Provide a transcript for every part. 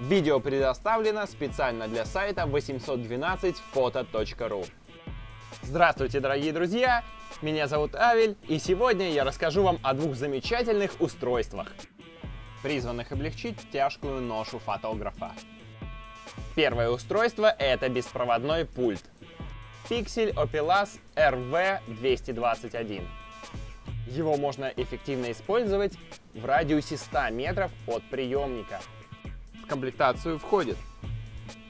Видео предоставлено специально для сайта 812photo.ru. Здравствуйте, дорогие друзья! Меня зовут Авель, и сегодня я расскажу вам о двух замечательных устройствах, призванных облегчить тяжкую ношу фотографа. Первое устройство — это беспроводной пульт Pixel Opelas RV221. Его можно эффективно использовать в радиусе 100 метров от приемника. В комплектацию входит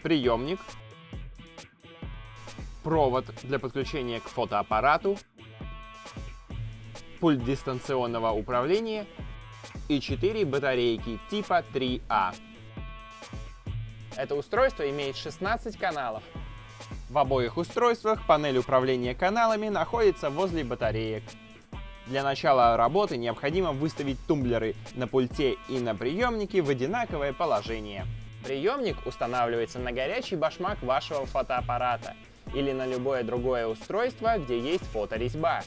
приемник, провод для подключения к фотоаппарату, пульт дистанционного управления и 4 батарейки типа 3А. Это устройство имеет 16 каналов. В обоих устройствах панель управления каналами находится возле батареек. Для начала работы необходимо выставить тумблеры на пульте и на приемнике в одинаковое положение. Приемник устанавливается на горячий башмак вашего фотоаппарата или на любое другое устройство, где есть фоторезьба.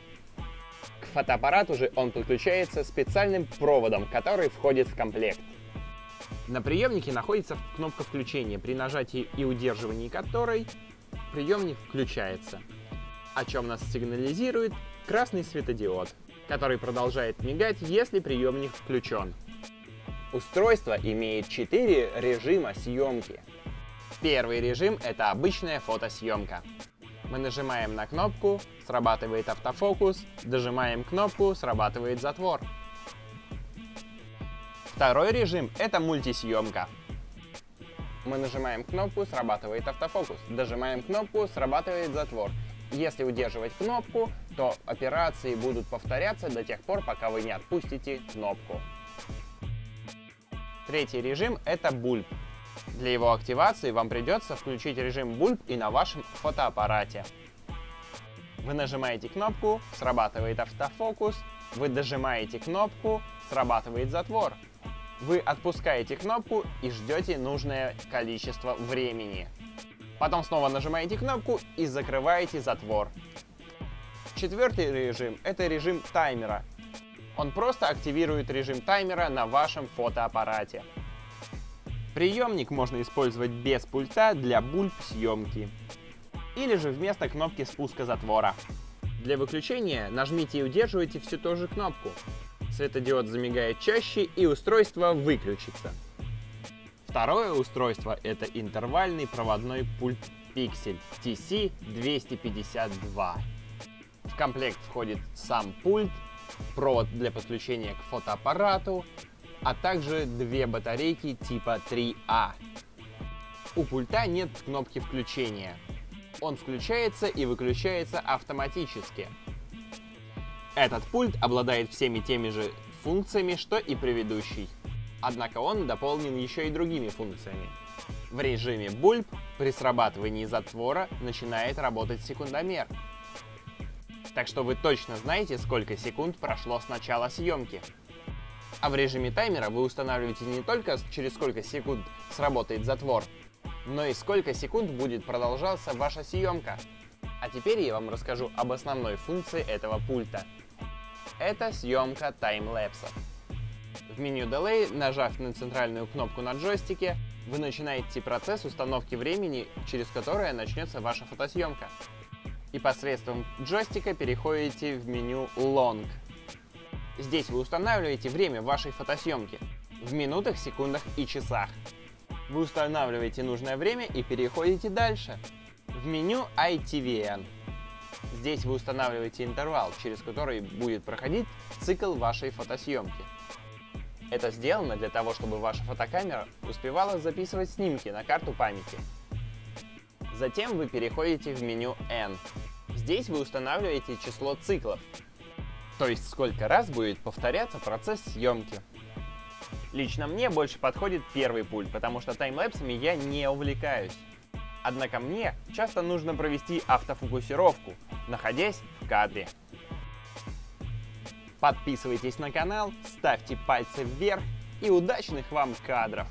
К фотоаппарату же он подключается специальным проводом, который входит в комплект. На приемнике находится кнопка включения, при нажатии и удерживании которой приемник включается, о чем нас сигнализирует красный светодиод который продолжает мигать, если приемник включен. Устройство имеет 4 режима съемки. Первый режим — это обычная фотосъемка. Мы нажимаем на кнопку, срабатывает автофокус, дожимаем кнопку, срабатывает затвор. Второй режим — это мультисъемка. Мы нажимаем кнопку, срабатывает автофокус, дожимаем кнопку, срабатывает затвор. Если удерживать кнопку, то операции будут повторяться до тех пор, пока вы не отпустите кнопку. Третий режим — это бульб. Для его активации вам придется включить режим бульб и на вашем фотоаппарате. Вы нажимаете кнопку, срабатывает автофокус, вы дожимаете кнопку, срабатывает затвор. Вы отпускаете кнопку и ждете нужное количество времени. Потом снова нажимаете кнопку и закрываете затвор. Четвертый режим — это режим таймера. Он просто активирует режим таймера на вашем фотоаппарате. Приемник можно использовать без пульта для бульб съемки. Или же вместо кнопки спуска затвора. Для выключения нажмите и удерживайте всю ту же кнопку. Светодиод замигает чаще и устройство выключится. Второе устройство — это интервальный проводной пульт Pixel TC252. В комплект входит сам пульт, провод для подключения к фотоаппарату, а также две батарейки типа 3А. У пульта нет кнопки включения. Он включается и выключается автоматически. Этот пульт обладает всеми теми же функциями, что и предыдущий. Однако он дополнен еще и другими функциями. В режиме Bulb при срабатывании затвора начинает работать секундомер. Так что вы точно знаете, сколько секунд прошло с начала съемки. А в режиме таймера вы устанавливаете не только через сколько секунд сработает затвор, но и сколько секунд будет продолжаться ваша съемка. А теперь я вам расскажу об основной функции этого пульта. Это съемка таймлэпсов. В меню Delay, нажав на центральную кнопку на джойстике, вы начинаете процесс установки времени, через которое начнется ваша фотосъемка. И посредством джойстика переходите в меню Long. Здесь вы устанавливаете время вашей фотосъемки в минутах, секундах и часах. Вы устанавливаете нужное время и переходите дальше в меню ITVN. Здесь вы устанавливаете интервал, через который будет проходить цикл вашей фотосъемки. Это сделано для того, чтобы ваша фотокамера успевала записывать снимки на карту памяти. Затем вы переходите в меню N. Здесь вы устанавливаете число циклов, то есть сколько раз будет повторяться процесс съемки. Лично мне больше подходит первый пульт, потому что таймлэпсами я не увлекаюсь. Однако мне часто нужно провести автофокусировку, находясь в кадре. Подписывайтесь на канал, ставьте пальцы вверх и удачных вам кадров!